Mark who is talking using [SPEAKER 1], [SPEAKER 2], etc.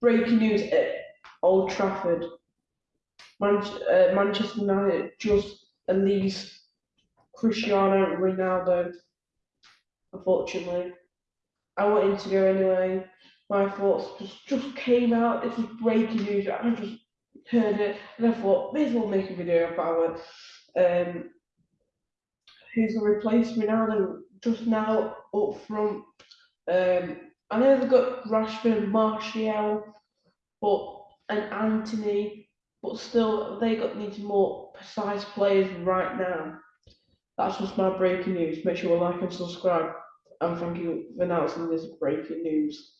[SPEAKER 1] breaking news at Old Trafford. Man- uh, Manchester United just released Cristiano Ronaldo. Unfortunately, I wanted to go anyway. My thoughts just, just came out. This was breaking news. I just heard it and I thought, may as well make a video about it. Um, who's going to replace Ronaldo just now up front? Um, I know they've got Rashford, Martial, but and Antony, but still they got needs more precise players right now. That's just my breaking news. Make sure you like and subscribe. And thank you for announcing this breaking news.